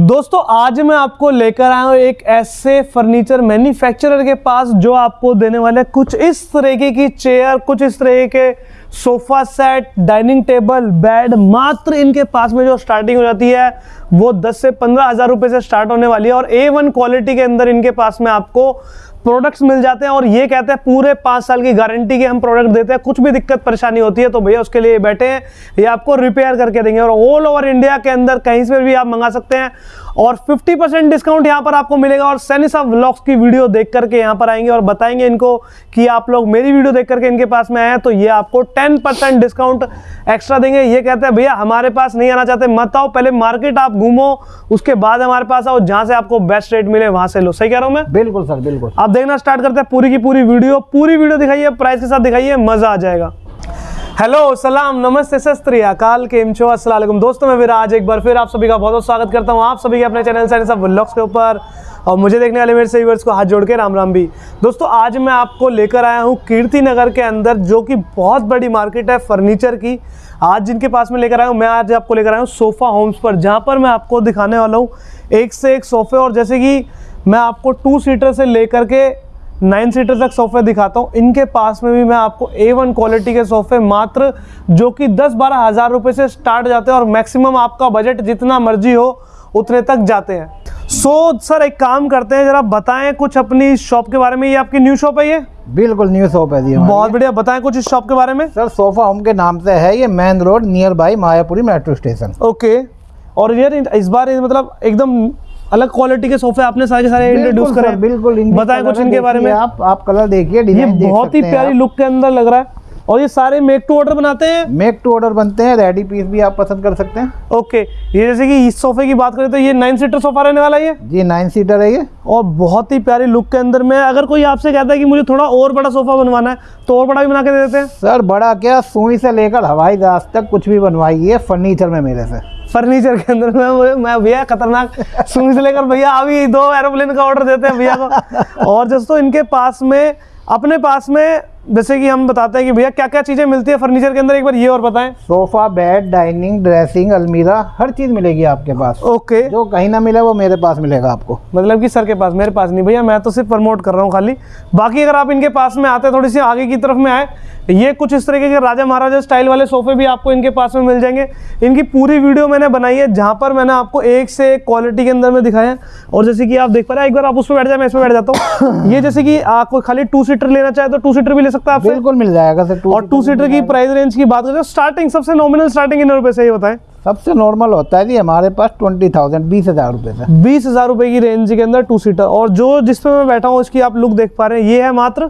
दोस्तों, आज मैं आपको लेकर आया हूँ एक ऐसे फर्नीचर मैन्युफैक्चरर के पास जो आपको देने वाले कुछ इस तरीके की चेयर कुछ इस तरीके के sofa set dining table bed मात्र इनके पास में जो स्टार्टिंग हो जाती है, वो 10 से पंद्रह हज़ार रुपये से स्टार्ट होने वाली है और ए वन क्वालिटी के अंदर इनके पास में आपको प्रोडक्ट्स मिल जाते हैं और ये कहते हैं पूरे पाँच साल की गारंटी के हम प्रोडक्ट देते हैं। कुछ भी दिक्कत, परेशानी होती है तो भैया उसके लिए बैठे हैं ये आपको रिपेयर करके देंगे। और ऑल ओवर इंडिया के अंदर कहीं से भी आप मंगा सकते हैं। और 50 परसेंट डिस्काउंट यहाँ पर आपको मिलेगा और सैनिसा व्लॉग्स की वीडियो देख करके यहाँ पर आएँगे और बताएँगे इनको कि आप लोग मेरी वीडियो देख करके इनके पास में आए हैं तो ये आपको 10 परसेंट डिस्काउंट एक्स्ट्रा देंगे। ये कहते हैं भैया हमारे पास नहीं आना चाहते मत आओ पहले मार्केट आप घूमो उसके बाद हमारे पास आओ जहाँ से आपको बेस्ट रेट मिले वहाँ से लो। सही कह रहा हूँ मैं? बिल्कुल सर बिल्कुल। आप देखना स्टार्ट करते हैं पूरी की पूरी वीडियो पूरी वीडियो दिखाइए प्राइस के साथ दिखाइए मज़ा आ जाएगा। हेलो, सलाम, नमस्ते शस्त्री अकाल के अस्सलाम वालेकुम दोस्तों, मैं विराज एक बार फिर आप सभी का बहुत बहुत स्वागत करता हूँ। आप सभी के अपने चैनल से सब व्लॉग्स के ऊपर और मुझे देखने वाले मेरे व्यूअर्स को हाथ जोड़ के राम राम भी। दोस्तों, आज मैं आपको लेकर आया हूँ कीर्ति नगर के अंदर, जो कि बहुत बड़ी मार्केट है फर्नीचर की। आज जिनके पास में लेकर आया हूँ, मैं आज आपको लेकर आया हूँ सोफ़ा होम्स पर, जहाँ पर मैं आपको दिखाने वाला हूँ एक से एक सोफ़े। और जैसे कि मैं आपको टू सीटर से लेकर के नाइन सीटर तक सोफे दिखाता हूँ। इनके पास में भी मैं आपको ए वन क्वालिटी के सोफे मात्र जो कि दस बारह हज़ार रुपये से स्टार्ट जाते हैं और मैक्सिमम आपका बजट जितना मर्ज़ी हो उतने तक जाते हैं। सो so, सर एक काम करते हैं जरा बताएँ कुछ अपनी शॉप के बारे में। ये आपकी न्यू शॉप है ये? बिल्कुल न्यू शॉप है जी बहुत बढ़िया बताएँ कुछ इस शॉप के बारे में। सर सोफा होम के नाम से है ये main road near by Mayapuri metro station okay और यार इस बार ये मतलब एकदम अलग क्वालिटी के सोफे आपने सारे सारे इंट्रोड्यूस करे। बिल्कुल बताएँ कुछ इनके बारे में। आप आप कलर देखिए ये बहुत ही प्यारी लुक के अंदर लग रहा है। और ये सारे मेक टू ऑर्डर बनाते हैं? मेक टू ऑर्डर बनते हैं रेडी पीस भी आप पसंद कर सकते हैं। ओके ये जैसे कि इस सोफे की बात करें तो ये नाइन सीटर सोफा रहने वाला है ये? जी नाइन सीटर है ये। और बहुत ही प्यारी लुक के अंदर में अगर कोई आपसे कहता है कि मुझे थोड़ा और बड़ा सोफा बनवाना है तो और बड़ा भी बना के दे देते हैं। सर बड़ा क्या? सुई से लेकर हवाई जहाज़ तक कुछ भी बनवाइए फर्नीचर में मेरे से। फर्नीचर के अंदर मैं मैं भैया खतरनाक सुई से लेकर भैया अभी दो एरोप्लेन का ऑर्डर देते हैं भैया को। और दोस्तों इनके पास में, अपने पास में जैसे कि हम बताते हैं कि भैया क्या क्या चीज़ें मिलती है फर्नीचर के अंदर? एक बार ये और बताएँ। सोफा बेड डाइनिंग ड्रेसिंग अलमीरा हर चीज़ मिलेगी आपके पास। ओके। जो कहीं ना मिले वो मेरे पास मिलेगा आपको। मतलब कि सर के पास मेरे पास नहीं भैया मैं तो सिर्फ़ प्रमोट कर रहा हूँ खाली। बाकी अगर आप इनके पास में आते थोड़ी सी आगे की तरफ़ में आए ये कुछ इस तरीके के राजा महाराजा स्टाइल वाले सोफे भी आपको इनके पास में मिल जाएँगे। इनकी पूरी वीडियो मैंने बनाई है जहाँ पर मैंने आपको एक से एक क्वालिटी के अंदर में दिखाया और जैसे कि आप देख पा रहे हैं एक बार आप उस पर बैठ जाए मैं इस पर बैठ जाता हूँ। ये जैसे कि आपको खाली टू सीटर लेना चाहे तो टू सीटर भी ले सकता है आपसे? बिल्कुल मिल जाएगा सर और टू सीटर की प्राइस रेंज की बात करें स्टार्टिंग सबसे नॉमिनल स्टार्टिंग इन रुपए से ये बताएँ सबसे नॉर्मल होता है जी हमारे पास ट्वेंटी थाउज़ेंड बीस हज़ार रुपए से बीस हज़ार रुपए की रेंज के अंदर टू सीटर और जो जिस पे मैं बैठा हूँ उसकी आप लुक देख पा रहे हैं ये है मात्र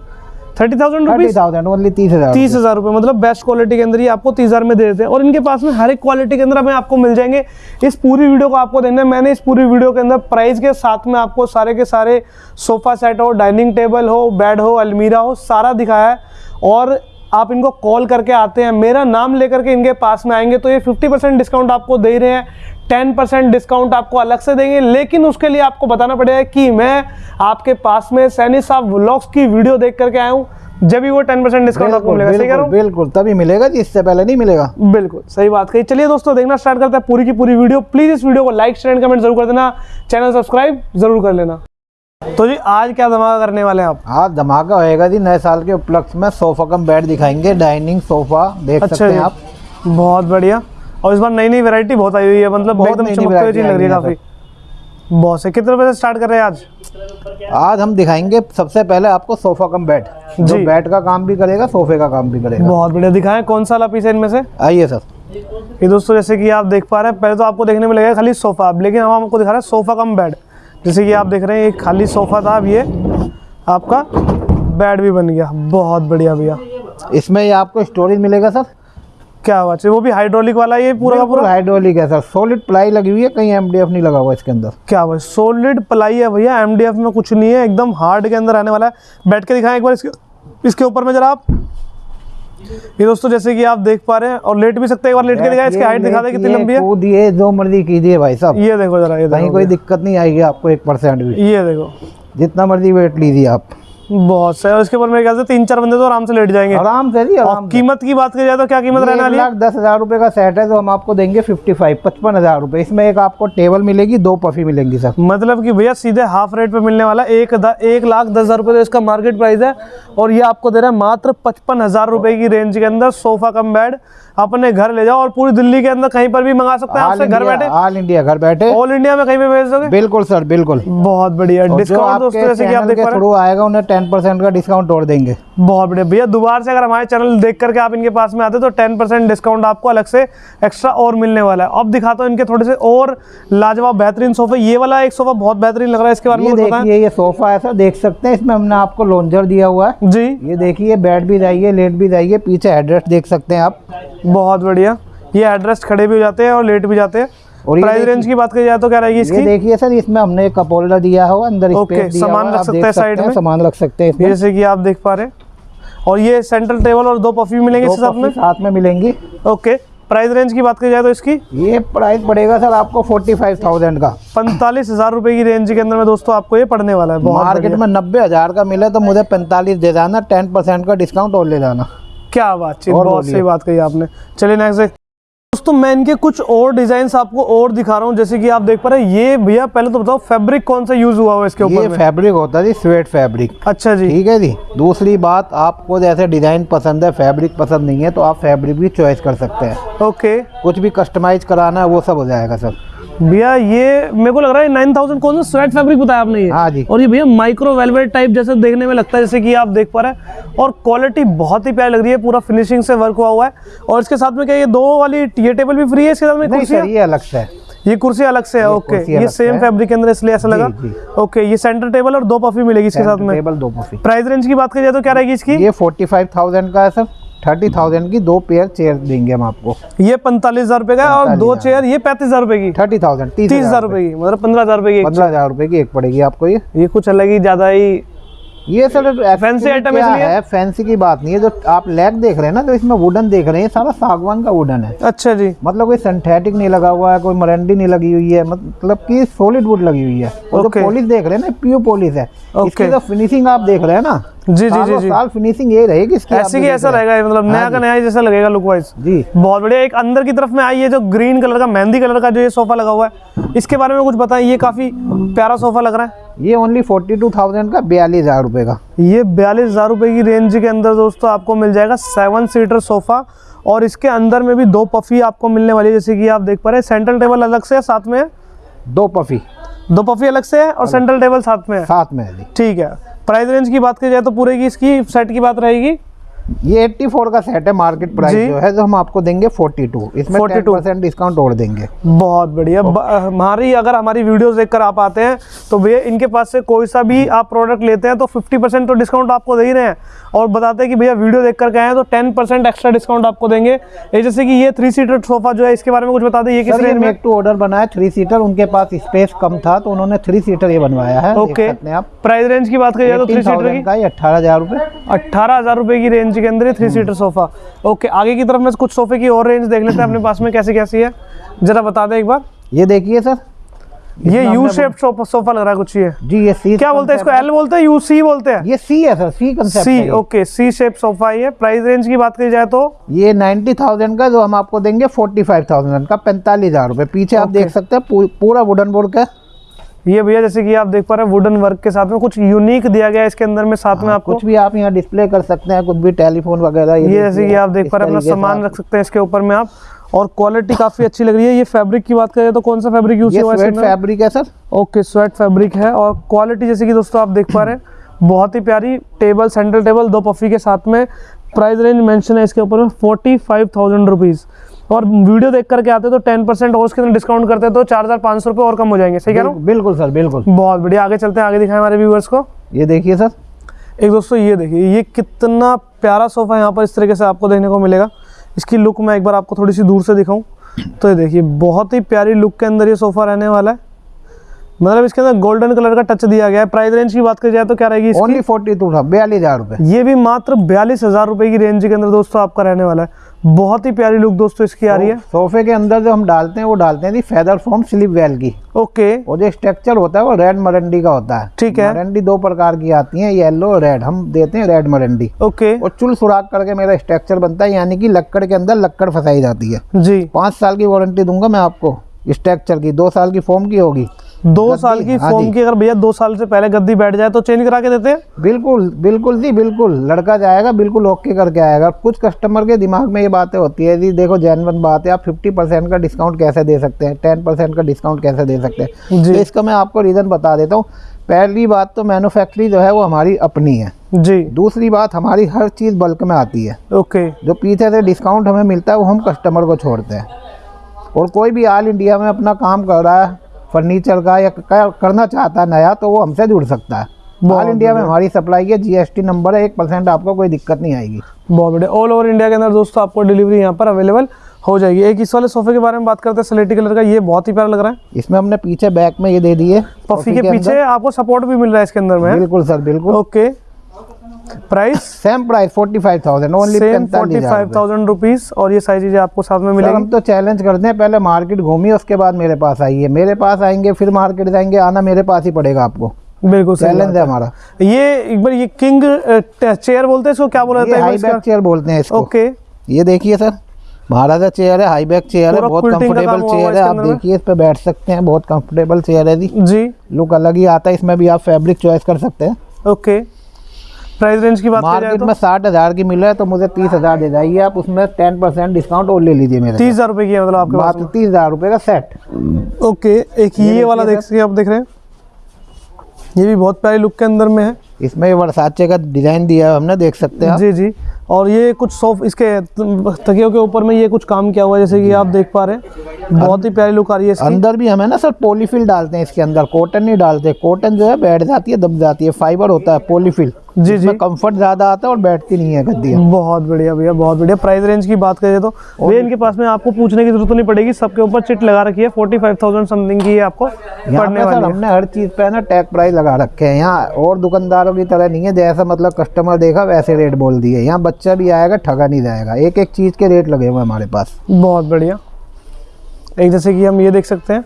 thirty thousand rupees thousand only तीस हज़ार तीस हज़ार रुपये मतलब बेस्ट क्वालिटी के अंदर ही आपको तीस हज़ार में दे देते हैं। और इनके पास में हर एक क्वालिटी के अंदर हमें आपको मिल जाएँगे। इस पूरी वीडियो को आपको देखना है। मैंने इस पूरी वीडियो के अंदर प्राइस के साथ में आपको सारे के सारे सोफा सेट हो डाइनिंग टेबल हो बेड हो अलमीरा हो सारा दिखाया है। और आप इनको कॉल करके आते हैं। मेरा नाम लेकर के इनके पास में आएँगे तो ये 50 परसेंट डिस्काउंट आपको दे रहे हैं। 10 परसेंट डिस्काउंट आपको अलग से देंगे लेकिन उसके लिए आपको बताना पड़ेगा कि मैं आपके पास में सैनी साहब व्लॉग्स की वीडियो देख करके आया हूँ। जब भी वो 10 परसेंट डिस्काउंट आपको मिलेगा सही कह रहा बिल्कुल हूँ? बिल्कुल तभी मिलेगा जी इससे पहले नहीं मिलेगा। बिल्कुल सही बात कही। चलिए दोस्तों देखना स्टार्ट करते हैं पूरी की पूरी वीडियो प्लीज़ इस वीडियो को लाइक शेयर एंड कमेंट ज़रूर कर देना। चैनल सब्सक्राइब ज़रूर कर लेना। तो जी आज क्या धमाका करने वाले हैं आप? आज धमाका होएगा जी नए साल के उपलक्ष्य में सोफा कम बेड दिखाएँगे डाइनिंग सोफा देख अच्छा सकते हैं आप। बहुत बढ़िया। और इस बार नई नई वैरायटी बहुत आई हुई है मतलब बहुत एकदम चमकते चीज़ लग रही है काफ़ी। बहुत से कितने से स्टार्ट कर रहे हैं आज? आज हम दिखाएँगे सबसे पहले आपको सोफा कम बेड जो। बेड का काम भी करेगा सोफे का काम भी करेगा। बहुत बढ़िया दिखाएँ कौन सा वाला पीस है इनमें से? आइए सर। ये दोस्तों जैसे कि आप देख पा रहे हैं पहले तो आपको देखने में लगेगा खाली सोफा अब लेकिन हम आपको दिखा रहे हैं सोफा कम बेड जैसे कि आप देख रहे हैं एक खाली सोफा था अब ये आपका बेड भी बन गया। बहुत बढ़िया भैया। इसमें ये आपको स्टोरेज मिलेगा सर। क्या बात है? वो भी हाइड्रोलिक वाला ये पूरा का पूरा? हाइड्रोलिक है सर। सॉलिड प्लाई लगी हुई है कहीं एमडीएफ नहीं लगा हुआ इसके अंदर। क्या बात सॉलिड प्लाई है भैया एमडीएफ में कुछ नहीं है एकदम हार्ड के अंदर आने वाला है। बैठ के दिखाएँ एक बार इसके इसके ऊपर में जरा आप। ये दोस्तों जैसे कि आप देख पा रहे हैं और लेट भी सकते हैं एक बार लेट के दिखाएँ इसकी हाइट दिखा दे कितनी लंबी है। कूदिए जो मर्ज़ी कीजिए भाई साहब। ये देखो जरा ये कहीं कोई दिक्कत नहीं आएगी आपको एक परसेंट भी। ये देखो। जितना मर्ज़ी वेट लीजिए आप। बहुत सही और इसके ऊपर मेरे ख्याल से तीन चार बंदे तो आराम से लेट जाएँगे। आराम से जी आराम से। कीमत की बात की जाए तो क्या कीमत रहने वाली है? दस हज़ार रुपए का सेट है तो हम आपको देंगे फिफ्टी फाइव पचपन हज़ार रुपए। इसमें एक आपको टेबल मिलेगी दो पफी मिलेंगी सर। मतलब कि भैया सीधे हाफ़ रेट पे मिलने वाला एक एक लाख दस हज़ार रुपये तो इसका मार्केट प्राइस है। और ये आपको दे रहा है मात्र पचपन हज़ार रुपए की रेंज के अंदर सोफा कम बेड अपने घर ले जाओ और पूरी दिल्ली के अंदर कहीं पर भी मंगा सकते हैं आपसे घर बैठे। ऑल इंडिया घर बैठे। ऑल इंडिया में कहीं पे भेज दोगे? बिल्कुल सर बिल्कुल। बहुत बढ़िया। डिस्काउंट दोस्तों जैसे कि आप देख पा रहे आएगा उन्हें टेन परसेंट का डिस्काउंट और देंगे। बहुत बढ़िया। भैया दोबारा से अगर हमारे चैनल देख करके आप इनके पास में आते तो टेन परसेंट डिस्काउंट आपको अलग से एक्स्ट्रा और मिलने वाला है। अब दिखाता हूँ इनके थोड़े से और लाजवाब बेहतरीन सोफे। ये वाला एक सोफा बहुत बेहतरीन लग रहा है इसके बारे में देखिए ये सोफा ऐसा देख सकते हैं इसमें हमने आपको लॉन्जर दिया हुआ है। जी। ये देखिए बेड भी जाइए लेट भी जाइए पीछे एड्रेस देख सकते हैं आप। बहुत बढ़िया। ये एड्रेस खड़े भी हो जाते हैं और लेट भी जाते हैं। और प्राइस रेंज की बात की जाए तो क्या रहेगी इसकी? देखिए सर इसमें हमने एक कप होल्डर दिया हुआ अंदर ओके, सामान रख सकते हैं साइड में। सामान रख सकते हैं जैसे कि आप देख पा रहे हैं। और ये सेंट्रल टेबल और दो पफी मिलेंगे साथ में? साथ में मिलेंगी। ओके प्राइस रेंज की बात की जाए तो इसकी? ये प्राइस पड़ेगा सर आपको फोर्टी फाइव थाउज़ेंड का। पैंतालीस हज़ार रुपए की रेंज के अंदर में दोस्तों आपको ये पड़ने वाला है। मार्केट में नब्बे हज़ार का मिले तो मुझे पैंतालीस दे जाना टेन परसेंट का डिस्काउंट और ले जाना। क्या बातचीत और बहुत सही बात कही आपने। चलिए नेक्स्ट दोस्तों मैं इनके कुछ और डिज़ाइन आपको और दिखा रहा हूँ जैसे कि आप देख पा रहे हैं ये भैया पहले तो बताओ फैब्रिक कौन सा यूज़ हुआ हुआ इसके ऊपर ये फैब्रिक होता है जी स्वेट फैब्रिक अच्छा जी। ठीक है जी। दूसरी बात आपको जैसे डिज़ाइन पसंद है फैब्रिक पसंद नहीं है तो आप फैब्रिक भी चॉइस कर सकते हैं। ओके कुछ भी कस्टमाइज कराना है वो सब हो जाएगा सर। भैया ये मेरे को लग रहा है नाइन थाउज़ेंड कौन सा स्वेट फैब्रिक बताया आपने ये। हाँ जी। और ये भैया माइक्रो वेलवेट टाइप जैसे देखने में लगता है जैसे कि आप देख पा रहे हैं। और क्वालिटी बहुत ही प्यारी लग रही है पूरा फिनिशिंग से वर्क हुआ हुआ है। और इसके साथ में क्या ये दो वाली ये टेबल भी फ्री है इसके साथ में? कुर्सी अलग से है। ये कुर्सी अलग से है ओके ये सेम फैब्रिक के अंदर इसलिए ऐसा लगा। ओके ये सेंटर टेबल और दो पफी मिलेगी इसके साथ में। टेबल दो पफी प्राइस रेंज की बात करिए तो क्या रहेगी इसकी? ये फोर्टी फाइव थाउज़ेंड का है सर। थर्टी थाउज़ेंड की दो पेयर चेयर देंगे हम आपको। ये पैंतालीस हज़ार रुपए का और दो चेयर ये पैंतीस हज़ार रुपए की। थर्टी थाउज़ेंड तीस हज़ार रुपए की मतलब पंद्रह हज़ार रुपए की पंद्रह हज़ार रुपए की एक पड़ेगी आपको ये। ये कुछ अलग ही ज़्यादा ही ये सर फैंसी आइटम इसलिए? है? फैंसी की बात नहीं है जो आप लैग देख रहे हैं ना तो इसमें वुडन देख रहे हैं सारा सागवान का वुडन है। अच्छा जी। मतलब कोई सिंथेटिक नहीं लगा हुआ है कोई मरंडी नहीं लगी हुई है मतलब कि सॉलिड वुड लगी हुई है। और जो पॉलिश देख रहे हैं ना प्योर पॉलिश है. इसकी जो फिनिशिंग आप देख रहे हैं ना जी जी जी जी। साल फिनिशिंग यही रहेगी इसकी ऐसे जो की ऐसा रहेगा मतलब नया हाँ का नया जैसा लगेगा लुक वाइज जी। बहुत बढ़िया एक अंदर की तरफ़ में आई है जो ग्रीन कलर का मेहंदी कलर का जो ये सोफा लगा हुआ है। इसके बारे में कुछ बताएँ ये काफ़ी प्यारा सोफा लग रहा है। ये ओनली फोर्टी टू थाउज़ेंड का बयालीस हज़ार रुपए का। ये बयालीस हज़ार रुपए की रेंज के अंदर दोस्तों आपको मिल जाएगा सेवन सीटर सोफा और इसके अंदर में भी दो पफी आपको मिलने वाली है जैसे कि आप देख पा रहे हैं। सेंट्रल टेबल अलग से है साथ में? दो पफी दो पफी अलग से है और सेंट्रल टेबल साथ में है? साथ में है ठीक है। प्राइस रेंज की बात की जाए तो पूरे की इसकी सेट की बात रहेगी। ये 84 का सेट है मार्केट प्राइस जो। है जो हम आपको देंगे 42 इसमें 42 42 डिस्काउंट और देंगे। बहुत बढ़िया। हमारी अगर हमारी वीडियोस देखकर आप आते हैं तो भैया इनके पास से कोई सा भी आप प्रोडक्ट लेते हैं तो 50 परसेंट तो डिस्काउंट आपको दे ही रहे हैं। और बताते हैं कि भैया वीडियो देख कर हैं तो 10 परसेंट एक्स्ट्रा डिस्काउंट आपको देंगे। जैसे कि ये थ्री सीटर सोफा जो है इसके बारे में कुछ बता दें ये किस रेंज में? टू ऑर्डर बना है थ्री सीटर उनके पास स्पेस कम था तो उन्होंने थ्री सीटर ये बनवाया है ओके आप। प्राइस रेंज की बात करिए तो थ्री सीटर की। अट्ठारह हज़ार रुपए। अट्ठारह हज़ार रुपए की रेंज के अंदर थ्री सीटर सोफा ओके आगे की तरफ़ में कुछ सोफे की और रेंज देख लेते हैं। अपने पास में कैसी कैसी है? जरा बता दें एक बार। ये देखिए सर। ये यू शेप सोफा लग रहा है कुछ ये। जी ये सी क्या बोलते हैं इसको? एल बोलते हैं यू सी बोलते हैं? ये सी है sir C concept C okay C shape sofa ही है। प्राइस रेंज की बात की जाए तो? ये नाइन्टी थाउज़ेंड का जो हम आपको देंगे फोर्टी फाइव थाउज़ेंड का पैंतालीस हज़ार रुपए। पीछे आप देख सकते हैं पूरा वुडन बोर्ड का ये भैया जैसे कि आप देख पा रहे हैं वुडन वर्क के साथ में कुछ यूनिक दिया गया है इसके अंदर में साथ में आपको कुछ भी आप यहाँ डिस्प्ले कर सकते हैं कुछ भी टेलीफोन वगैरह ये जैसे कि आप देख पा रहे हैं अपना सामान रख सकते हैं इसके ऊपर में आप और क्वालिटी काफ़ी अच्छी लग रही है। ये फैब्रिक की बात करें तो कौन सा फैब्रिक यूज़ हुआ है? फैब्रिक है सर। ओके स्वेट फैब्रिक है और क्वालिटी जैसे कि दोस्तों आप देख पा रहे हैं बहुत ही प्यारी टेबल सेंट्रल टेबल दो पफी के साथ में प्राइस रेंज मेंशन है इसके ऊपर में फोर्टी फाइव थाउज़ेंड रुपीज़ और वीडियो देख करके आते तो टेन परसेंट और उसके डिस्काउंट करते तो चार हज़ार पाँच सौ रुपये और कम हो जाएँगे सही कह रहा हूँ? बिल्कुल सर बिल्कुल। बहुत बढ़िया आगे चलते हैं आगे दिखाएँ हमारे व्यूवर्स को। ये देखिए सर। एक दोस्तों ये देखिए ये कितना प्यारा सोफ़ा यहाँ पर इस तरीके से आपको देखने को मिलेगा। इसकी लुक मैं एक बार आपको थोड़ी सी दूर से दिखाऊँ। तो ये देखिए बहुत ही प्यारी लुक के अंदर ये सोफ़ा रहने वाला है। मतलब इसके अंदर गोल्डन कलर का टच दिया गया है। प्राइस रेंज की बात की जाए तो क्या रहेगी इसकी? ओनली फोर्टी टू बयालीस हज़ार रुपए ये भी मात्र बयालीस हज़ार रुपए की रेंज के अंदर दोस्तों आपका रहने वाला है। बहुत ही प्यारी लुक दोस्तों इसकी आ रही है। सोफे के अंदर जो हम डालते हैं वो डालते हैं जी फेदर फॉर्म स्लिप वेल की। ओके। वो जो स्ट्रक्चर होता है वो रेड मरंडी का होता है। ठीक है। मरंडी दो प्रकार की आती है येलो और रेड हम देते हैं रेड मरंडी ओके। और चुल सुराख करके मेरा स्ट्रक्चर बनता है यानी कि लक्कड़ के अंदर लक्कड़ फंसाई जाती है। जी। पाँच साल की वारंटी दूँगा मैं आपको स्ट्रक्चर की। दो साल की फॉर्म की होगी। दो साल की हाँ जी। की अगर भैया दो साल से पहले गद्दी बैठ जाए तो चेंज करा के देते हैं? बिल्कुल बिल्कुल जी बिल्कुल। लड़का जाएगा बिल्कुल ओके करके आएगा। कुछ कस्टमर के दिमाग में ये बातें होती है जी देखो जैनवन बात है आप 50 परसेंट का डिस्काउंट कैसे दे सकते हैं? 10 परसेंट का डिस्काउंट कैसे दे सकते हैं? जी। तो इसका मैं आपको रीज़न बता देता हूँ। पहली बात तो मैन्युफैक्चरी जो है वो हमारी अपनी है। जी। दूसरी बात हमारी हर चीज़ बल्क में आती है। ओके। जो पीछे से डिस्काउंट हमें मिलता है वो हम कस्टमर को छोड़ते हैं। और कोई भी ऑल इंडिया में अपना काम कर रहा है फर्नीचर का या करना चाहता है नया तो वो हमसे जुड़ सकता है। ऑल इंडिया में हमारी सप्लाई है जीएसटी नंबर है एक परसेंट आपको कोई दिक्कत नहीं आएगी। बहुत बढ़िया। ऑल ओवर इंडिया के अंदर दोस्तों आपको डिलीवरी यहाँ पर अवेलेबल हो जाएगी। एक इस वाले सोफे के बारे में बात करते हैं स्लेटी कलर का ये बहुत ही प्यारा लग रहा है। इसमें हमने पीछे बैक में ये दे दिए पफी के पीछे आपको सपोर्ट भी मिल रहा है इसके अंदर में। बिल्कुल सर बिल्कुल। Okay price same price forty five thousand only same forty five और ये सारी चीज़ें आपको साथ में मिलेंगी। हम तो चैलेंज करते हैं पहले मार्केट घूमिए उसके बाद मेरे पास आइए। मेरे पास आएँगे फिर मार्केट जाएँगे आना मेरे पास ही पड़ेगा आपको। बिल्कुल चैलेंज है हमारा। ये एक बार ये किंग चेयर बोलते हैं इसको? क्या बोला जाता है हाई बैक चेयर बोलते हैं इसको। ओके ये देखिए सर महाराजा चेयर है हाई बैक चेयर है बहुत कंफर्टेबल चेयर है। आप देखिए इस पे बैठ सकते हैं बहुत कंफर्टेबल चेयर है जी। जी। लुक अलग ही आता है इसमें भी आप फैब्रिक चॉइस कर सकते हैं। ओके प्राइस रेंज की बात करें मार्केट तो? में साठ हज़ार की मिल रहा है तो मुझे तीस हज़ार दे जाइए। आप उसमें टेन परसेंट डिस्काउंट और ले लीजिए मेरे तीस हज़ार रुपए की है मतलब आपके पास? तीस हज़ार रुपए का सेट ओके एक ये, देखिए वाला देख सकते आप देख रहे हैं? ये भी बहुत प्यारी लुक के अंदर में है। इसमें ये वर्साचे का डिज़ाइन दिया है हमने देख सकते हैं जी जी। और ये कुछ सॉफ्ट इसके तकियों के ऊपर में ये कुछ काम किया हुआ है जैसे कि आप देख पा रहे हैं। बहुत ही प्यारी लुक आ रही है इसकी। अंदर भी हमें ना सर पॉलीफिल डालते हैं इसके अंदर कॉटन नहीं डालते। कॉटन जो है बैठ जाती है दब जाती है फाइबर होता है पॉलीफिल जी जी। कंफर्ट ज़्यादा आता है और बैठती नहीं है गद्दियाँ। बहुत बढ़िया भैया बहुत बढ़िया। प्राइस रेंज की बात करें तो भैया इनके पास में आपको पूछने की ज़रूरत नहीं पड़ेगी सबके ऊपर चिट लगा रखी है फोर्टी फाइव थाउज़ेंड समथिंग की आपको पड़ने वाली हमने हर चीज़ पे ना टैग प्राइस लगा रखे हैं। यहाँ और दुकानदारों की तरह नहीं है जैसा मतलब कस्टमर देखा वैसे रेट बोल दिए यहाँ बच्चा भी आएगा ठगा नहीं जाएगा। एक एक चीज़ के रेट लगे हुए हमारे पास। बहुत बढ़िया। एक जैसे कि हम ये देख सकते हैं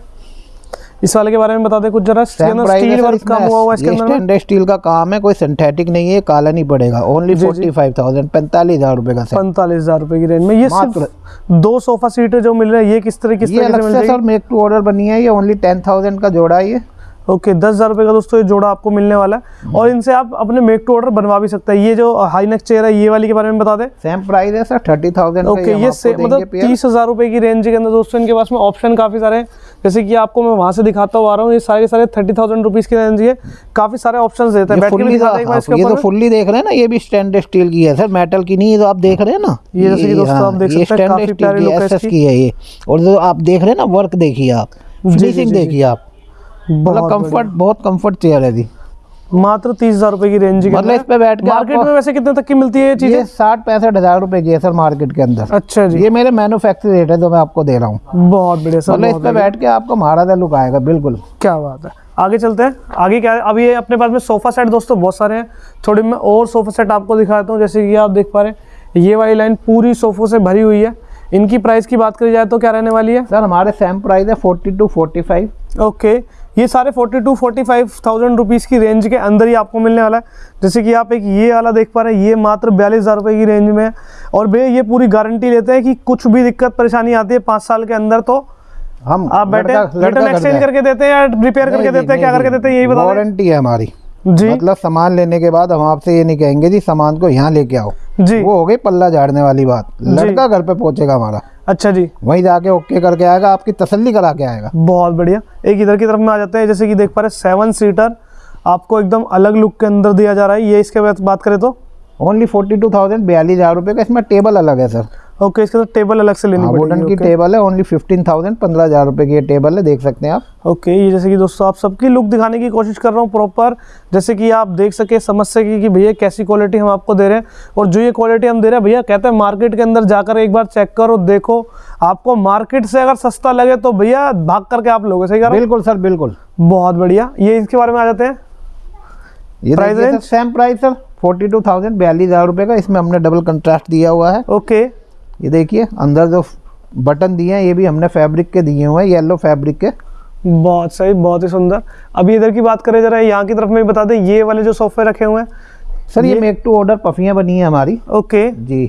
इस वाले के बारे में बता दे कुछ जरा स्टील वर्क कम हुआ हुआ इसके अंदर स्टैंडर्ड स्टील का काम है कोई सिंथेटिक नहीं है काला नहीं पड़ेगा ओनली। फोर्टी फाइव थाउज़ेंड पैंतालीस हज़ार रुपए का पैंतालीस हज़ार रुपए की रेंज में। ये सिर्फ़ दो सोफा सीट जो मिल रहा है ये किस तरह किस से सर मेक टू ऑर्डर बनी है ये ओनली टेन थाउज़ेंड का जोड़ा है ये। ओके दस हज़ार रुपए का दोस्तों ये जोड़ा आपको मिलने वाला है। और इनसे आप अपने मेक टू ऑर्डर बनवा भी सकते हैं। ये जो हाई नेक चेयर है ये वाली के बारे में बता दें। सेम प्राइस है सर थर्टी थाउज़ेंड ओके ये से मतलब तीस हज़ार रुपए की रेंज के अंदर दोस्तों इनके पास में ऑप्शन काफ़ी सारे हैं। जैसे कि आपको मैं वहाँ से दिखाता हुआ आ रहा हूँ ये सारे के सारे थर्टी थाउज़ेंड रुपीज़ की रेंज है। काफ़ी सारे ऑप्शन देते हैं। फुल्ली दिखाते हैं ये तो फुल्ली देख रहे हैं ना ये भी स्टैंडर्ड स्टील की है सर। मेटल की नहीं है जो आप देख रहे हैं ना। ये जैसे कि दोस्तों हाँ, आप देख सकते हैं, काफ़ी प्यारी है। की है ये। और जो आप देख रहे हैं ना वर्क देखिए आप। फिनिशिंग देखिए आप। मतलब बहुत कंफर्ट बहुत कंफर्ट चेयर है जी। मात्र तीस हज़ार रुपए की रेंज के मतलब इस पे बैठ के मार्केट में वैसे कितने तक की मिलती है ये चीज़ें? साठ पैंसठ हज़ार रुपए की है सर मार्केट के अंदर। अच्छा जी। ये मेरे मैन्युफैक्चर रेट है जो मैं आपको दे रहा हूँ। बहुत बढ़िया सर मतलब इस पे बैठ के आपको महाराजा लुक आएगा बिल्कुल। क्या बात है। आगे चलते हैं। आगे क्या है? अभी ये अपने पास में सोफा सेट दोस्तों बहुत सारे हैं। थोड़ी मैं और सोफा सेट आपको दिखाता हूँ जैसे कि आप देख पा रहे हैं। ये वाली लाइन पूरी सोफों से भरी हुई है। इनकी प्राइस की बात करी जाए तो क्या रहने वाली है? सर हमारे सेम प्राइस है forty two forty five okay ये सारे 42 two forty five thousand rupees की रेंज के अंदर ही आपको मिलने वाला है। जैसे कि आप एक ये वाला देख पा रहे हैं ये मात्र बयालीस हज़ार रुपये की रेंज में है। और भैया ये पूरी गारंटी लेते हैं कि कुछ भी दिक्कत परेशानी आती है पाँच साल के अंदर तो हम आप बैठे रिटर्न एक्सचेंज करके देते हैं या रिपेयर करके देते हैं क्या करके देते हैं यही बता वारंटी है। हमारी। जी। मतलब सामान लेने के बाद हम आपसे ये नहीं कहेंगे जी सामान को यहाँ लेके आओ। जी। वो हो गई पल्ला झाड़ने वाली बात। लड़का घर पे पहुंचेगा हमारा। अच्छा जी। वहीं जाके ओके करके आएगा आपकी तसल्ली करा के आएगा। बहुत बढ़िया। एक इधर की तरफ़ में आ जाते हैं जैसे कि देख पा रहे सेवन सीटर आपको एकदम अलग लुक के अंदर दिया जा रहा है। ये इसके बाद बात करें तो? ओनली फोर्टी टू थाउज़ेंड बयालीस हज़ार रुपये का इसमें टेबल अलग है सर ओके इसके साथ टेबल अलग से लेनी वुडन की टेबल है ओनली फिफ्टीन थाउज़ेंड पंद्रह हज़ार रुपये की ये टेबल है देख सकते हैं आप। ओके ये जैसे कि दोस्तों आप सबकी लुक दिखाने की कोशिश कर रहा हूँ प्रॉपर जैसे कि आप देख सके समझ सके कि भैया कैसी क्वालिटी हम आपको दे रहे हैं। और जो ये क्वालिटी हम दे रहे हैं भैया कहते हैं मार्केट के अंदर जाकर एक बार चेक करो देखो। आपको मार्केट से अगर सस्ता लगे तो भैया भाग करके आप लोग सही हूँ? बिल्कुल सर बिल्कुल। बहुत बढ़िया। ये इसके बारे में आ जाते हैं। ये Price देखिए same price sir forty two thousand बयालीस हज़ार रुपये का इसमें हमने डबल कंट्रास्ट दिया हुआ है। ओके ये देखिए अंदर जो बटन दिए हैं ये भी हमने फैब्रिक के दिए हुए हैं येलो फैब्रिक के। बहुत सही बहुत ही सुंदर। अभी इधर की बात करें जरा यहाँ की तरफ़ में भी बता दें ये वाले जो सोफे रखे हुए हैं सर ये मेक टू ऑर्डर पफियाँ बनी है हमारी। ओके। जी।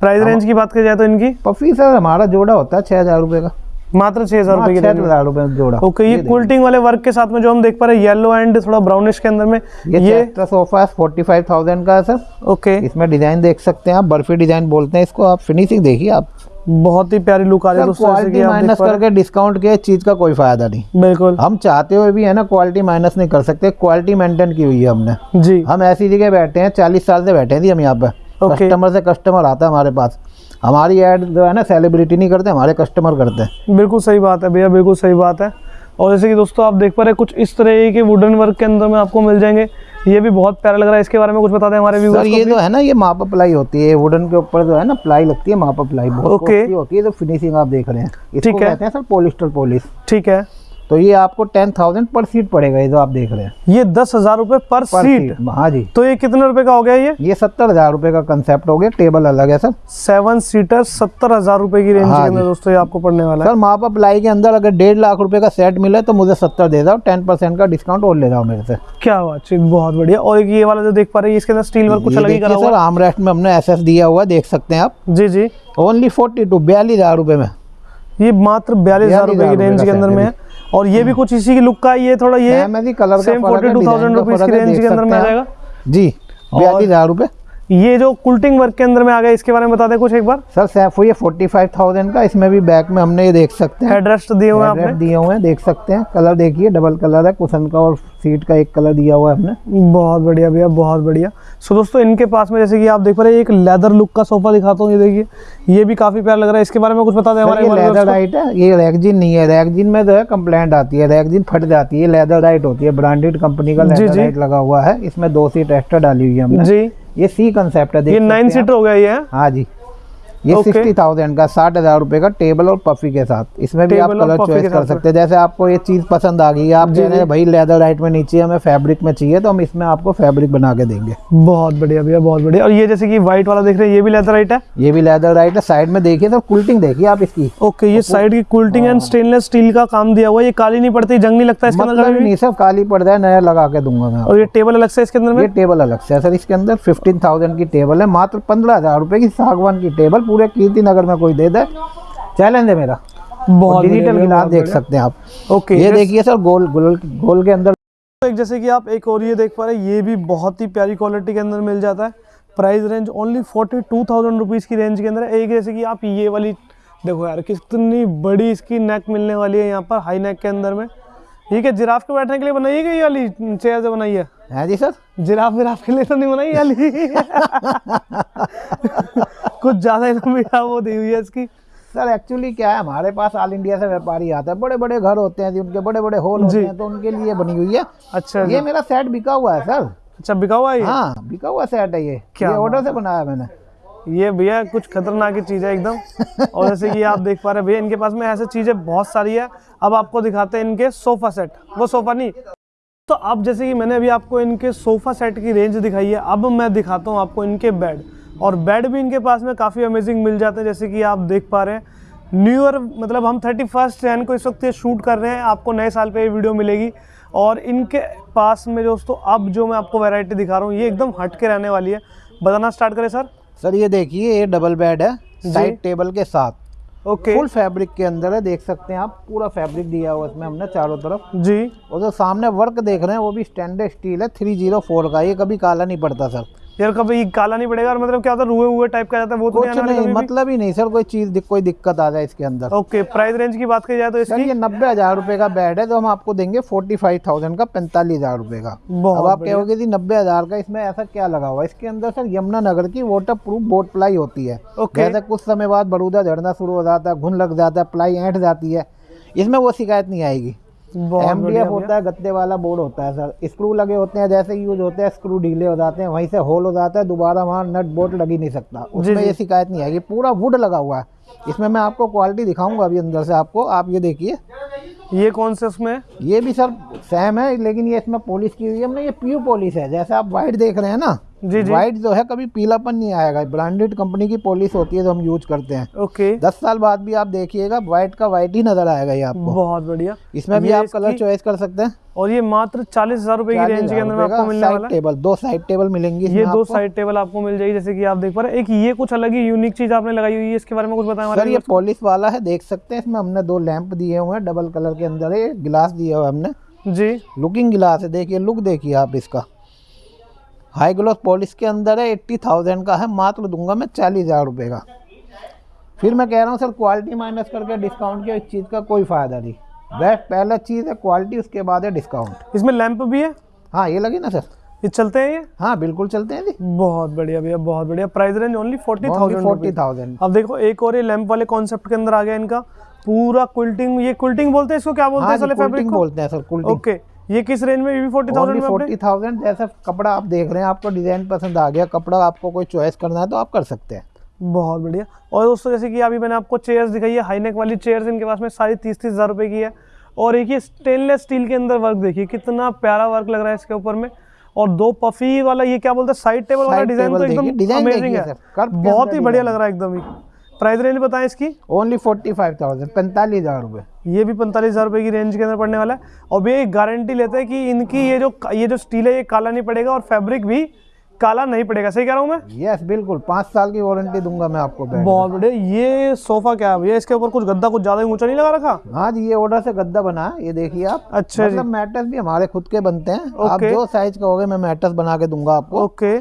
प्राइस रेंज की बात की जाए तो इनकी? पफी सर हमारा जोड़ा होता है छः हज़ार रुपये का। मात्र छह हज़ार रुपए हज़ार रुपये जोड़ा। ओके ये कुल्टिंग वाले वर्क के साथ में जो हम देख पा रहे हैं येलो एंड थोड़ा ब्राउनिश के अंदर में ये ये सोफा फोर्टी फाइव थाउज़ेंड का है सर। ओके। इसमें डिज़ाइन देख सकते हैं आप बर्फ़ी डिज़ाइन बोलते हैं इसको आप फिनिशिंग देखिए आप। बहुत ही प्यारी लुक आ रही है क्वालिटी माइनस करके डिस्काउंट के चीज़ का कोई फ़ायदा नहीं। बिल्कुल। हम चाहते हुए भी है ना क्वालिटी माइनस नहीं कर सकते क्वालिटी मेंटेन की हुई है हमने। जी। हम ऐसी जगह बैठे हैं चालीस साल से बैठे जी हम यहाँ पे Okay. कस्टमर से कस्टमर आता है हमारे पास। हमारी ऐड जो है ना सेलिब्रिटी नहीं करते हमारे कस्टमर करते हैं। बिल्कुल सही बात है भैया बिल्कुल सही बात है। और जैसे कि दोस्तों आप देख पा रहे हैं कुछ इस तरह के वुडन वर्क के अंदर में आपको मिल जाएँगे। ये भी बहुत प्यारा लग रहा है इसके बारे में कुछ बता दें हमारे व्यूअर्स ये जो है ना ये मापा प्लाई होती है वुडन के ऊपर जो है ना प्लाई लगती है मापा प्लाई बहुत Okay. होती है जो फिनिशिंग आप देख रहे हैं। ठीक है। कहते हैं सर पोलिस्टर पॉलिश ठीक है। तो ये आपको टेन थाउज़ेंड पर सीट पड़ेगा ये जो आप देख रहे हैं। ये दस हज़ार रुपए पर पर सीट सीट हाँ जी। तो ये कितने रुपए का हो गया ये? ये सत्तर हज़ार रुपए का कंसेप्ट हो गया टेबल अलग है सर। सेवन सीटर सत्तर हज़ार रुपए की रेंज हाँ के अंदर दोस्तों ये आपको पड़ने वाला है। सर माप प्लाई के अंदर अगर डेढ़ लाख रुपए का सेट मिले तो मुझे सत्तर दे जाओ टेन परसेंट का डिस्काउंट और ले जाओ मेरे से। क्या बातचीत बहुत बढ़िया। और ये वाला जो देख पा रहे हैं इसके अंदर स्टील वर्क कुछ अलग ही हुआ सर आर्म रेस्ट में हमने एस दिया हुआ देख सकते हैं आप। जी जी। ओनली फोर्टी टू बयालीस हज़ार में। ये मात्र बयालीस हज़ार रुपए की रेंज के अंदर में है। और ये भी कुछ इसी की लुक का ये थोड़ा ये colour same forty two thousand rupees की रेंज के अंदर में आ जाएगा जी बयालीस हज़ार रुपए। ये जो कुल्टिंग वर्क के अंदर में आ गया इसके बारे में बता दें कुछ एक बार। सर सैफो ये फोर्टी फाइव थाउज़ेंड का इसमें भी बैक में हमने ये देख सकते हैं। हेडरेस्ट दिए हुए हैं दिए हुए हैं देख सकते हैं। कलर देखिए डबल कलर है कुशन का और सीट का एक कलर दिया हुआ है हमने। बहुत बढ़िया भैया बहुत बढ़िया। सो दोस्तों इनके पास में जैसे कि आप देख पा रहे हैं एक लेदर लुक का सोफा दिखाता हूँ ये देखिए। ये भी काफ़ी प्यारा लग रहा है। इसके बारे में कुछ बता दें हमारे ये लेदर। राइट है। ये रैगजिन नहीं है। रैगजिन में जो है कंप्लेंट आती है रैगजिन फट जाती है। लेदर राइट होती है। ब्रांडेड कंपनी का लेदर जी। राइट लगा हुआ है। इसमें दो सीट एक्स्ट्रा डाली हुई है हमने। जी। ये सी कंसेप्ट है ये नाइन सीटर हो गया ये हाँ जी। ये सिक्सटी थाउज़ेंड का साठ हज़ार रुपए का टेबल और पफी के साथ। इसमें भी आप कलर चॉइस कर सकते हैं। जैसे आपको ये चीज़ पसंद आ गई आप कह रहे हैं भाई लेदर राइट में नीचे हमें फैब्रिक में चाहिए तो हम इसमें आपको फैब्रिक बना के देंगे। बहुत बढ़िया भैया बहुत बढ़िया। और ये जैसे कि व्हाइट वाला देख रहे हैं ये भी लेदर राइट है? ये भी लेदर राइट है। साइड में देखिए सर कुल्टिंग देखिए आप इसकी। ओके ये साइड की कुल्टिंग एंड स्टेनलेस स्टील का काम दिया हुआ है। ये काली नहीं पड़ती जंग नहीं लगता इसके अंदर मतलब कभी ही? नहीं सर काली पड़ जाए नया लगा के दूँगा मैं और ये टेबल अलग से इसके अंदर ये टेबल अलग से सर इसके अंदर फिफ्टीन थाउज़ेंड की टेबल है मात्र पंद्रह हज़ार रुपए की सागवान की टेबल पूरे कीर्ति नगर में कोई दे दे। चैलेंज है मेरा। बहुत डिजिटल गिलास देख सकते हैं आप। ओके ये देखिए सर गोल गोल गोल के अंदर। एक जैसे कि आप एक और ये देख पा रहे हैं ये भी बहुत ही प्यारी क्वालिटी के अंदर मिल जाता है। Price range only forty two thousand rupees की रेंज के अंदर है। एक जैसे कि आप ये वाली देखो यार कितनी बड़ी इसकी नेक मिलने वाली है यहाँ पर हाई नेक के अंदर में। ये क्या जिराफ के बैठने के लिए बनाई गई वाली चेयर से बनाई है? है जी सर। जिराफ विराफ के लिए तो नहीं बनाई वाली। कुछ ज़्यादा ही लंबी वो दी हुई है इसकी। सर एक्चुअली क्या है हमारे पास ऑल इंडिया से व्यापारी आता है। बड़े बड़े घर होते हैं जी उनके बड़े बड़े हॉल होते हैं तो उनके लिए बनी हुई है। अच्छा ये मेरा सेट बिका हुआ है सर। अच्छा बिका हुआ है हाँ बिका हुआ सेट है ये। क्या ये ऑर्डर से बनाया मैंने। ये भैया कुछ खतरनाक ही चीज़ है एकदम। और जैसे कि आप देख पा रहे हैं, भैया, इनके पास में ऐसे चीज़ें बहुत सारी है। अब आपको दिखाते हैं इनके सोफ़ा सेट। वो सोफ़ा नहीं। तो अब जैसे कि मैंने अभी आपको इनके सोफ़ा सेट की रेंज दिखाई है, अब मैं दिखाता हूँ आपको इनके बेड। और बेड भी इनके पास में काफ़ी अमेजिंग मिल जाते हैं, जैसे कि आप देख पा रहे हैं। न्यू ईयर मतलब हम थर्टी फ़र्स्ट जैन को इस वक्त ये शूट कर रहे हैं। आपको नए साल पे ये वीडियो मिलेगी। और इनके पास में दोस्तों, अब जो मैं आपको वैरायटी दिखा रहा हूँ, ये एकदम हट के रहने वाली है। बताना स्टार्ट करें सर सर ये देखिए ये डबल बेड है साइड टेबल के साथ। ओके फुल फैब्रिक के अंदर है देख सकते हैं आप पूरा फैब्रिक दिया हुआ है इसमें हमने चारों तरफ़। जी। और जो सामने वर्क देख रहे हैं वो भी स्टैंडर्ड स्टील है थ्री ज़ीरो फोर का ये कभी काला नहीं पड़ता सर। यार कभी काला नहीं पड़ेगा और मतलब क्या होता है रुए हुए टाइप का जाता है वो तो नहीं नहीं मतलब ही नहीं सर कोई चीज़ दिक- कोई दिक्कत आ जाए इसके अंदर। ओके प्राइस रेंज की बात की जाए तो सर इसकी? ये नब्बे हज़ार रुपए का बेड है तो हम आपको देंगे फोर्टी फाइव थाउज़ेंड का पैंतालीस हज़ार रुपए का। अब आप कहोगे जी नब्बे हज़ार का इसमें ऐसा क्या लगा हुआ इसके अंदर सर यमुना नगर की वाटर प्रूफ बोट प्लाई होती है। जैसे कुछ समय बाद बरूदा झड़ना शुरू हो जाता है घुन लग जाता है प्लाई ऐंठ जाती है। इसमें वो शिकायत नहीं आएगी। एम बढ़िया होता है गत्ते वाला बोर्ड होता है सर स्क्रू लगे होते हैं जैसे यूज़ होते हैं स्क्रू ढीले हो जाते हैं वहीं से होल हो जाता है दोबारा वहाँ नट बोल्ट लग ही नहीं सकता। उसमें ये शिकायत नहीं आएगी। पूरा वुड लगा हुआ है। इसमें मैं आपको क्वालिटी दिखाऊँगा अभी अंदर से आपको। आप ये देखिए। ये कौन से उसमें? ये भी सर सेम है लेकिन ये इसमें पॉलिश की हुई है। हमने ये प्यू पॉलिश है। जैसे आप वाइट देख रहे हैं ना जी जी। व्हाइट जो है कभी पीलापन नहीं आएगा। ब्रांडेड कंपनी की पॉलिश होती है जो हम यूज़ करते हैं। ओके। दस साल बाद भी आप देखिएगा व्हाइट का व्हाइट ही नज़र आएगा ये आपको। बहुत बढ़िया। इसमें भी ये आप कलर चॉइस कर सकते हैं। और ये मात्र चालीस हज़ार रुपए की रेंज के अंदर में आपको मिलने वाला टेबल दो साइड टेबल मिलेंगी ये दो। साइड टेबल आपको मिल जाएगी जैसे कि आप देख पा रहे एक ये कुछ अलग ही यूनिक चीज़ आपने लगाई हुई है इसके बारे में कुछ बताया सर ये पॉलिश वाला है देख सकते हैं इसमें हमने दो लैंप दिए हुए हैं डबल कलर के अंदर। है गिलास दिया हुआ हमने। जी। लुकिंग गिलास है देखिए लुक देखिए आप इसका। हाई ग्लोस पॉलिश के अंदर है एट्टी थाउज़ेंड का है मात्र दूँगा मैं चालीस हज़ार रुपये का। फिर मैं कह रहा हूँ सर क्वालिटी माइनस करके डिस्काउंट के इस चीज़ का कोई फ़ायदा नहीं। बेस्ट पहला चीज़ है क्वालिटी उसके बाद है डिस्काउंट इसमें लैंप भी है? हाँ ये लगी ना सर? ये चलते हैं ये? हाँ बिल्कुल चलते हैं जी। बहुत बढ़िया भैया बहुत बढ़िया। Price range only forty thousand forty thousand अब देखो एक और ये लैंप वाले कॉन्सेप्ट के अंदर आ गया इनका। पूरा क्विल्टिंग ये क्विल्टिंग बोलते हैं इसको? क्या बोलते हाँ हैं साले फैब्रिक बोलते हैं सर कुल्टिंग ओके ये किस रेंज में? भी फोर्टी थाउज़ेंड फोर्टी थाउज़ेंड जैसा कपड़ा आप देख रहे हैं आपको डिज़ाइन पसंद आ गया कपड़ा आपको कोई चॉइस करना है तो आप कर सकते हैं। बहुत बढ़िया। और दोस्तों जैसे कि अभी मैंने आपको चेयर्स दिखाई है हाईनेक वाली चेयर्स इनके पास में सारी तीस तीस हज़ार रुपए की है। और एक ये स्टेनलेस स्टील के अंदर वर्क देखिए कितना प्यारा वर्क लग रहा है इसके ऊपर में। और दो पफी वाला ये क्या बोलते हैं? साइड टेबल वाला डिज़ाइन तो एकदम अमेजिंग है। बहुत ही बढ़िया लग रहा है एकदम ही प्राइस रेंज बताएँ इसकी? ओनली फोर्टी फाइव थाउज़ेंड पैंतालीस हज़ार रुपये ये भी पैंतालीस हज़ार रुपये की रेंज के अंदर पड़ने वाला है। और भैया एक गारंटी लेते हैं कि इनकी ये जो ये जो स्टील है ये काला नहीं पड़ेगा और फैब्रिक भी काला नहीं पड़ेगा। सही कह रहा हूँ मैं? यस yes, बिल्कुल। पाँच साल की वारंटी दूँगा मैं आपको बहुत बढ़िया। ये सोफा क्या है भैया? इसके ऊपर कुछ गद्दा कुछ ज़्यादा ऊँचा नहीं लगा रखा? हाँ जी ये ऑर्डर से गद्दा बना है ये देखिए आप। अच्छा मतलब मैटर्स भी हमारे खुद के बनते हैं। आप जो साइज़ कहोगे मैं मैटर्स बना के दूँगा आपको। ओके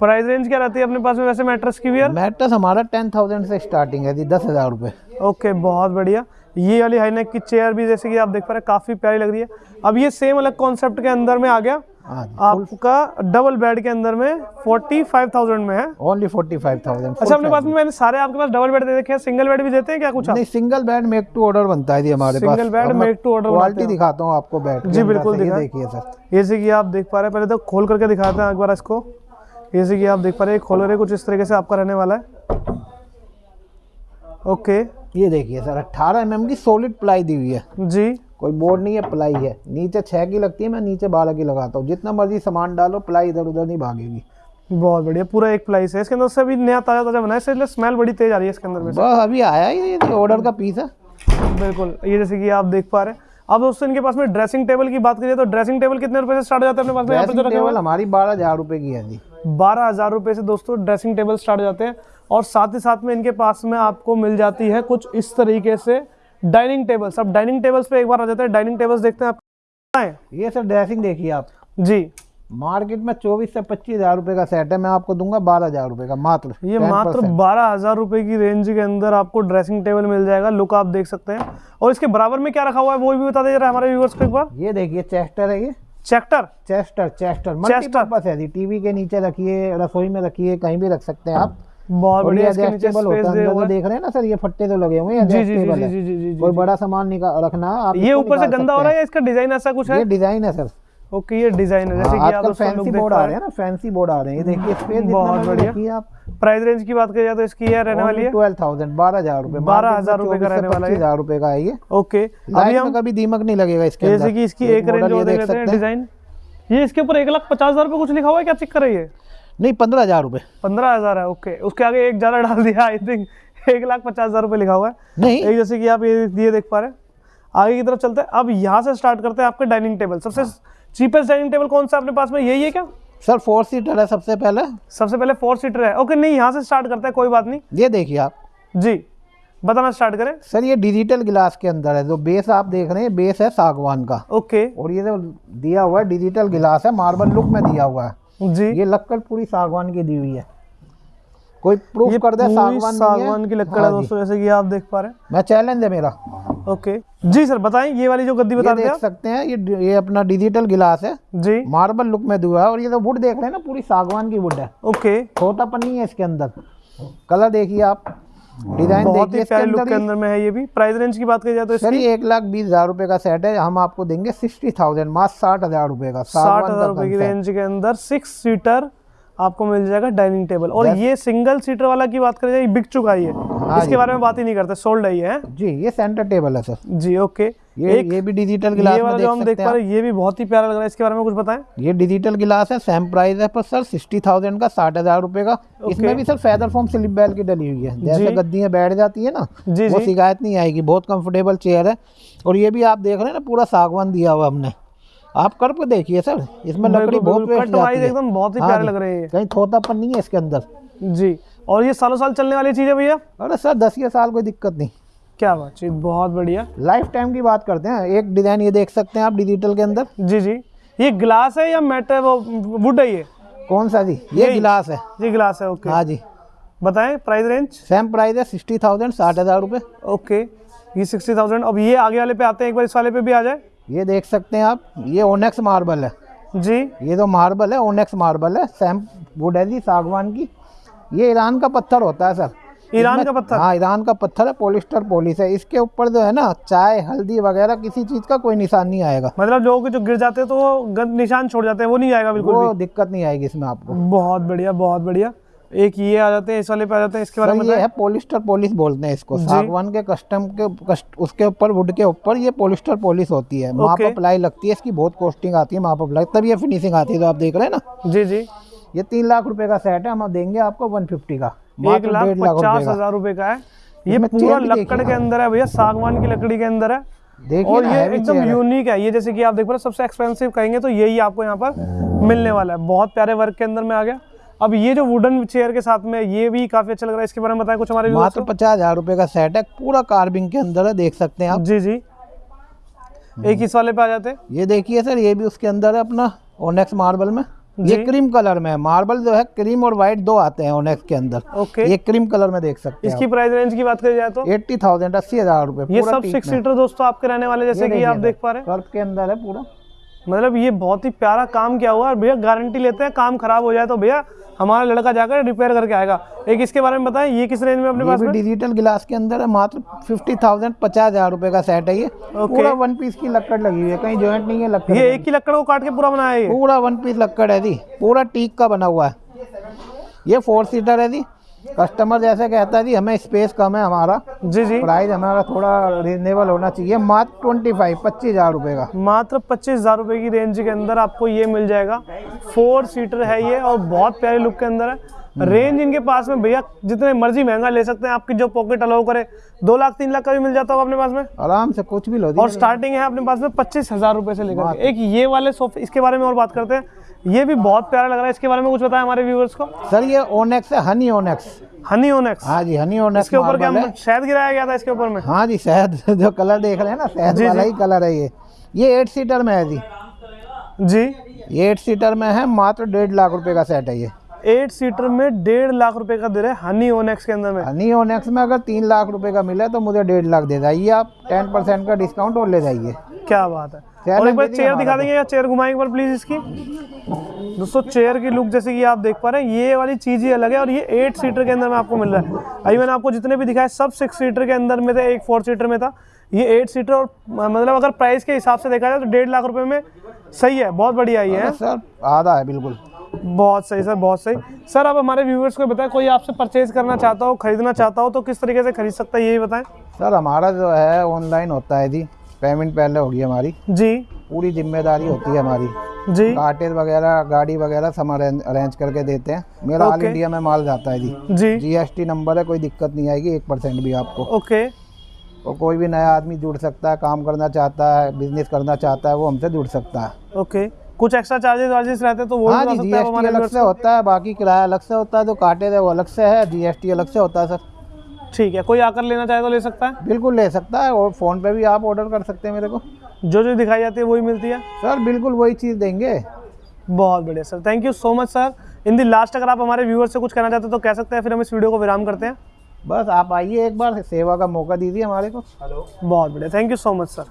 प्राइस रेंज क्या रहती है अपने पास में वैसे मैट्रेस की भी मैटर्स हमारा टेन थाउज़ेंड से स्टार्टिंग है जी दस हज़ार रुपये ओके बहुत बढ़िया। ये वाली हाईनेक की चेयर भी जैसे कि आप देख पा रहे हैं काफ़ी प्यारी लग रही है। अब ये सेम अलग कॉन्सेप्ट के अंदर में आ गया। हाँ आपका डबल बेड के अंदर में फोर्टी फाइव थाउज़ेंड में है। ओनली फोर्टी फाइव थाउज़ेंड अच्छा अपने पास में मैंने सारे आपके पास डबल बेड दे रखे हैं। सिंगल बेड भी देते हैं क्या कुछ नहीं single bed make to order बनता है जी हमारे पास। Single bed अब मैं make to order क्वालिटी दिखाता हूँ आपको बेड जी, बिल्कुल देखिए सर। जैसे कि आप देख पा रहे हैं पहले तो खोल करके दिखाते हैं एक बार इसको। जैसे कि आप देख पा रहे हैं खोल रहे कुछ इस तरीके से आपका रहने वाला है। ओके। ये देखिए सर अट्ठारह एम की सॉलिड प्लाई दी हुई है। जी। कोई बोर्ड नहीं है प्लाई है। नीचे छः की लगती है मैं नीचे बारह की लगाता हूँ। जितना मर्ज़ी सामान डालो प्लाई इधर उधर नहीं भागेगी। बहुत बढ़िया पूरा एक प्लाई से। इसके अंदर से अभी नया ताज़ा ताज़ा बना है इसलिए स्मेल बड़ी तेज आ रही है इसके अंदर में बस अभी आया ही ये ऑर्डर का पीस है। बिल्कुल ये जैसे कि आप देख पा रहे हैं। अब दोस्तों इनके पास में ड्रेसिंग टेबल की बात करिए तो ड्रेसिंग टेबल कितने रुपए से स्टार्ट हो जाता है अपने पास में? टेबल हमारी बारह हज़ार रुपए की है जी। बारह हज़ार रुपए से दोस्तों ड्रेसिंग टेबल स्टार्ट हो जाते हैं और साथ ही साथ में इनके पास में आपको मिल जाती है कुछ इस तरीके से डाइनिंग टेबल्स अब डाइनिंग टेबल्स पे एक बार आ जाते हैं। डाइनिंग टेबल्स देखते हैं आप? ये सर ड्रेसिंग देखिए आप। जी। मार्केट में चौबीस से पच्चीस हज़ार रुपए का सेट है। मैं आपको दूँगा बारह हज़ार रुपए का मात्र। ये मात्र बारह हज़ार रुपए की रेंज के अंदर आपको ड्रेसिंग टेबल मिल जाएगा। लुक आप देख सकते हैं। और इसके बराबर में क्या रखा हुआ है वो भी बता दीजिए जरा हमारे व्यूअर्स को एक बार। ये देखिए चेस्टर है ये। चेक्टर चेस्टर चेस्टर। मल्टीपर्पस है जी। टीवी के नीचे रखिए रसोई में रखिए कहीं भी रख सकते हैं आप। बहुत बढ़िया एडजस्टेबल होता है। है देख रहे हैं ना सर ये फट्टे तो लगे हुए हैं जी जी जी जी जी जी जी कोई बड़ा सामान रखना आप ये ऊपर से गंदा हो रहा है या इसका डिज़ाइन ऐसा कुछ है? डिज़ाइन है सर। ओके ये डिज़ाइन है। जैसे हाँ, कि आप आजकल फैंसी बोर्ड आ रहे हैं। ना फैंसी बोर्ड आ रहे हैं। ये देखिए स्पेस बहुत बढ़िया। देखिए आप। प्राइस रेंज की बात करिए तो इसकी है रहने वाली है? ट्वेल्व थाउज़ेंड बारह हज़ार रुपए 12,000 रुपए का रहने वाला है। हज़ार रुपए का है ये। ओके अभी हम कभी दीमक नहीं लगेगा इसके जैसे कि इसकी एक रेंज और देख हैं सकते हैं। डिज़ाइन ये इसके ऊपर एक लाख पचास हज़ार रुपये कुछ लिखा हुआ है? क्या चेक कर रही है नहीं पंद्रह हज़ार रुपए पंद्रह हज़ार है ओके। उसके आगे एक ज़्यादा डाल दिया आई थिंक एक लाख पचास हज़ार रुपये लिखा हुआ है। नहीं। एक जैसे कि आप ये ये देख पा रहे हैं। आगे की तरफ़ चलते हैं। अब यहाँ से स्टार्ट करते हैं आपके डाइनिंग टेबल सबसे चीपेस्ट डाइनिंग टेबल कौन सा अपने पास में? यही है क्या? सर फोर सीटर है सबसे पहले। सबसे पहले फोर सीटर है। ओके नहीं यहाँ से स्टार्ट करते हैं कोई बात नहीं। ये देखिए आप। जी बताना स्टार्ट करें। सर ये डिजिटल गिलास के अंदर है जो बेस आप देख रहे हैं बेस है सागवान का। ओके और ये जो दिया हुआ है डिजिटल गिलास है मार्बल लुक में दिया हुआ है। जी। ये लक्कड़ पूरी सागवान की दी हुई है। कोई प्रूफ कर दे सागवान सागवान की लकड़ है हाँ दोस्तों जैसे कि आप देख पा रहे हैं। मैं चैलेंज है मेरा। ओके जी सर बताएँ ये वाली जो गद्दी बता देख सकते हैं ये ये अपना डिजिटल गिलास है। जी। मार्बल लुक में दिया है और ये जो वुड देख रहे हैं ना पूरी सागवान की वुड है। ओके छोटापन नहीं है इसके अंदर। कलर देखिए आप। डिज़ाइन बहुत देखिए ही प्यारे लुक के अंदर में है ये भी। प्राइस रेंज की बात करी जाए तो सर ये एक लाख बीस हज़ार रुपए का सेट है। हम आपको देंगे सिक्सटी थाउज़ेंड मात्र साठ हज़ार रुपए का। साठ हज़ार का रुपए की रेंज के अंदर सिक्स सीटर आपको मिल जाएगा डाइनिंग टेबल। और ये सिंगल सीटर वाला की बात करें जाए बिक चुका ही है इसके बारे में बात ही नहीं करते सोल्ड है ये है? जी ये सेंटर टेबल है सर जी ओके ये एक ये भी डिजिटल गिलास ये वाला जो हम देख पा रहे हैं ये भी बहुत ही प्यारा लग रहा है। इसके बारे में कुछ बताएँ? ये डिजिटल गिलास है सेम प्राइस है पर सर सिक्सटी थाउज़ेंड का साठ हज़ार रुपए का। इसमें भी sir feather foam slip well की डली हुई है। जैसे। गद्दियाँ बैठ जाती है ना जी वो शिकायत नहीं आएगी। बहुत कंफर्टेबल चेयर है। और ये भी आप देख रहे हैं ना पूरा सागवान दिया हुआ हमने। आप कर पे देखिए सर इसमें लकड़ी बहुत वेस्ट जाती है। एकदम बहुत ही हाँ प्यारे। लग रहे हैं। कहीं थोतापन नहीं है इसके अंदर। जी और ये सालों साल चलने वाली चीज़ है भैया? अरे सर दस ये साल कोई दिक्कत नहीं। क्या बात चीज़ बहुत बढ़िया। लाइफ टाइम की बात करते हैं एक डिज़ाइन ये देख सकते हैं आप डिजिटल के अंदर। जी जी। ये ग्लास है या मेट है वो वुड है ये? कौन सा जी? ये गिलास है। जी ग्लास है ओके हाँ जी। बताएँ प्राइस रेंज सेम प्राइस है सिक्सटी थाउज़ेंड साठ हज़ार रुपये ओके ये सिक्सटी थाउज़ेंड अब ये आगे वाले पे आते हैं एक बार इस वाले पे भी आ जाए। ये देख सकते हैं आप ये ओनेक्स मार्बल है। जी। ये तो मार्बल है ओनेक्स मार्बल है सेम वुड है जी सागवान की। ये ईरान का पत्थर होता है सर। ईरान का पत्थर? हाँ ईरान का पत्थर है पोलिस्टर पोलिस है इसके ऊपर जो है ना चाय हल्दी वगैरह किसी चीज़ का कोई निशान नहीं आएगा। मतलब लोगों जो गिर जाते हैं तो निशान छोड़ जाते हैं वो नहीं आएगा बिल्कुल वो दिक्कत नहीं आएगी इसमें आपको। बहुत बढ़िया बहुत बढ़िया। एक ये आ जाते हैं इस वाले पे आ जाते हैं इसके बारे में ये है पोलिस्टर पॉलिश बोलते हैं इसको। सागवान के कस्टम के कस्ट, उसके ऊपर वुड के ऊपर ये पोलिस्टर पॉलिश होती है। माप। अप्लाई लगती है इसकी बहुत कॉस्टिंग आती है माप अप्लाई तब ये फिनिशिंग आती है तो आप देख रहे हैं ना? जी जी। ये तीन लाख रुपए का सेट है हम देंगे आपको वन फिफ्टी का। एक लाख पचास हज़ार रुपए का है। ये पूरा देखिए के अंदर है भैया सागवान की लकड़ी के अंदर है। और ये एकदम यूनिक है। ये जैसे कि आप देख पा रहे सबसे एक्सपेंसिव कहेंगे तो यही आपको यहाँ पर मिलने वाला है। बहुत प्यारे वर्क के अंदर में आ गया। अब ये जो वुडन चेयर के साथ में ये भी काफ़ी अच्छा लग रहा है इसके बारे में बताएँ कुछ हमारे मात्र पचास हज़ार रुपए का सेट है पूरा कार्बिंग के अंदर है देख सकते हैं आप। जी जी। एक इस वाले पे आ जाते हैं। ये देखिए सर ये भी उसके अंदर है अपना ओनेक्स मार्बल में। ये क्रीम कलर में है। मार्बल जो है क्रीम और व्हाइट दो आते हैं ओनेक्स के अंदर। ओके ये क्रीम कलर में देख सकते हैं इसकी प्राइस रेंज की बात करी जाए तो? एट्टी थाउज़ेंड अस्सी हज़ार रूपए ये सब सिक्स सीटर दोस्तों आपके रहने वाले जैसे कि आप देख पा रहे हैं। के अंदर है पूरा। मतलब ये बहुत ही प्यारा काम किया हुआ है और भैया गारंटी लेते हैं काम खराब हो जाए तो भैया हमारा लड़का जाकर रिपेयर करके आएगा। एक इसके बारे में बताएँ ये किस रेंज में अपने पास में? डिजिटल गिलास के अंदर है मात्र फिफ्टी थाउज़ेंड पचास हज़ार रुपए का सेट है ये। पूरा वन पीस की लकड़ लगी हुई है कहीं जॉइंट नहीं है लक्कड़ ये एक ही लकड़ को काट के पूरा बनाया है पूरा वन पीस लक्कड़ है जी पूरा टीक का बना हुआ है। ये फोर सीटर है जी कस्टमर जैसे कहता है जी हमें स्पेस कम है हमारा। जी जी। प्राइस हमारा थोड़ा रिजनेबल होना चाहिए। मात्र ट्वेंटी फाइव पच्चीस हज़ार रुपये का। मात्र पच्चीस हज़ार रुपए की रेंज के अंदर आपको ये मिल जाएगा। फोर सीटर है ये और बहुत प्यारे लुक के अंदर है। रेंज इनके पास में भैया जितने मर्ज़ी महँगा ले सकते हैं आपकी जो पॉकेट अलाउ करे। दो लाख तीन लाख का भी मिल जाता होगा अपने पास में। आराम से कुछ भी लो और स्टार्टिंग है अपने पास में पच्चीस हज़ार रुपए से लेकर। एक ये वाले सोफे इसके बारे में और बात करते हैं। ये भी बहुत प्यारा लग रहा है इसके बारे में कुछ बताएँ हमारे व्यूअर्स को। सर ये ओनेक्स है हनी ओनेक्स हनी ओनेक्स हाँ जी हनी ओनेक्स इसके ऊपर क्या शहद गिराया गया था इसके ऊपर में? हाँ जी शहद जो कलर देख रहे हैं ना शहद वाला ही कलर है ये। ये एट सीटर में है जी। जी। ये एट सीटर में है मात्र डेढ़ लाख रुपए का सेट है ये। एट सीटर में डेढ़ लाख रुपए का दे रहे हनी ओनेक्स के अंदर में। हनी ओनेक्स में अगर तीन लाख रुपए का मिले तो मुझे डेढ़ लाख दे जाइए आप। टेन परसेंट का डिस्काउंट और ले जाइए। क्या बात है। और एक बार चेयर दिखा देंगे या चेयर घुमाएँगे एक बार प्लीज़ इसकी। दोस्तों चेयर की लुक जैसे कि आप देख पा रहे हैं ये वाली चीज़ ही अलग है और ये एट सीटर के अंदर में आपको मिल रहा है। अभी मैंने आपको जितने भी दिखाए सब सिक्स सीटर के अंदर में थे एक फोर सीटर में था। ये एट सीटर और मतलब अगर प्राइस के हिसाब से देखा जाए तो डेढ़ लाख रुपए में सही है बहुत बढ़िया ये है। सर आधा है बिल्कुल। बहुत सही सर बहुत सही। सर आप हमारे व्यूवर्स को बताएँ कोई आपसे परचेज करना चाहता हो खरीदना चाहता हो तो किस तरीके से खरीद सकता है यही बताएँ। सर हमारा जो है ऑनलाइन होता है जी। पेमेंट पहले होगी हमारी। जी। पूरी ज़िम्मेदारी होती है हमारी। जी। कार्टेज वगैरह गाड़ी वगैरह सब अरेंज करके देते हैं। मेरा ऑल इंडिया में माल जाता है जी। जी। जीएसटी नंबर है कोई दिक्कत नहीं आएगी एक परसेंट भी आपको। ओके और कोई भी नया आदमी जुड़ सकता है काम करना चाहता है बिज़नेस करना चाहता है वो हमसे जुड़ सकता है। ओके कुछ एक्स्ट्रा चार्जेस वार्जेस रहते तो वो हाँ जी जीएसटी अलग से होता है बाकी किराया अलग से होता है जो काटेज है वो अलग से है जीएसटी अलग से होता है सर। ठीक है कोई आकर लेना चाहे तो ले सकता है। बिल्कुल ले सकता है और फ़ोन पे भी आप ऑर्डर कर सकते हैं मेरे को। जो जो दिखाई जाती है वही मिलती है। सर बिल्कुल वही चीज़ देंगे। बहुत बढ़िया sir thank you so much sir in the last अगर आप हमारे व्यूअर्स से कुछ कहना चाहते हो तो कह सकते हैं फिर हम इस वीडियो को विराम करते हैं। बस आप आइए एक बार सेवा का मौका दीजिए हमारे को। हेलो बहुत बढ़िया thank you so much sir